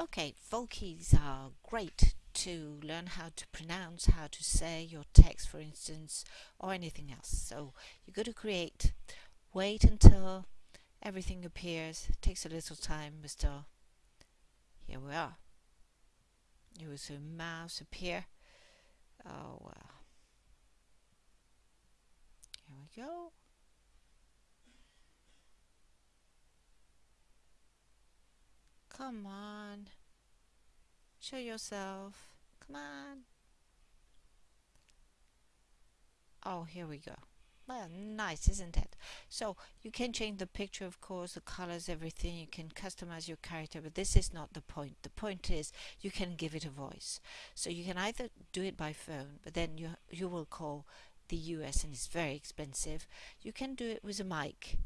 Okay, Vokis are great to learn how to pronounce, how to say your text, for instance, or anything else. So you go to create, wait until everything appears. It takes a little time, but still, here we are. You will see mouse appear. Oh, well. Here we go. Come on. Show yourself. Come on. Oh, here we go. Well, nice, isn't it? So you can change the picture, of course, the colors, everything. You can customize your character, but this is not the point. The point is you can give it a voice. So you can either do it by phone, but then you you will call the US and it's very expensive. You can do it with a mic,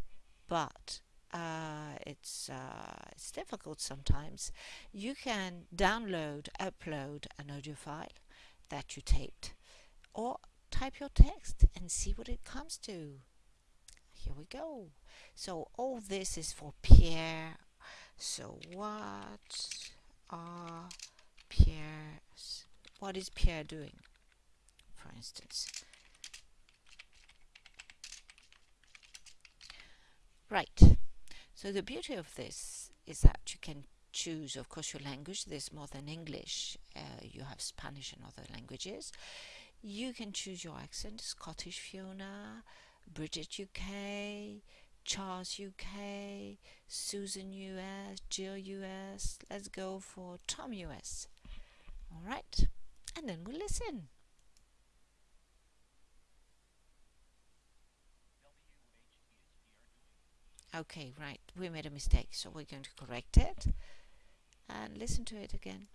but uh, it's uh, it's difficult sometimes. You can download, upload an audio file that you taped, or type your text and see what it comes to. Here we go. So all this is for Pierre. So what are Pierre's? What is Pierre doing? For instance. Right. So the beauty of this is that you can choose, of course, your language. There's more than English. Uh, you have Spanish and other languages. You can choose your accent, Scottish Fiona, Bridget UK, Charles UK, Susan US, Jill US. Let's go for Tom US. All right, and then we'll listen. Okay, right, we made a mistake, so we're going to correct it and listen to it again.